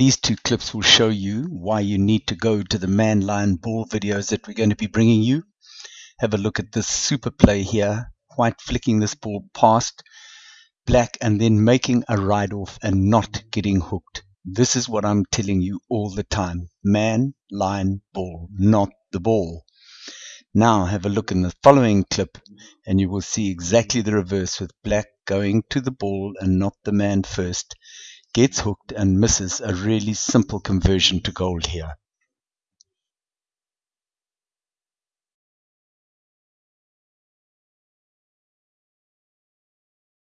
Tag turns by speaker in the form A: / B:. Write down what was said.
A: These two clips will show you why you need to go to the man line, ball videos that we're going to be bringing you. Have a look at this super play here. White flicking this ball past black and then making a ride off and not getting hooked. This is what I'm telling you all the time. Man, line, ball, not the ball. Now have a look in the following clip and you will see exactly the reverse with black going to the ball and not the man first. Gets hooked and misses a really simple conversion to gold here.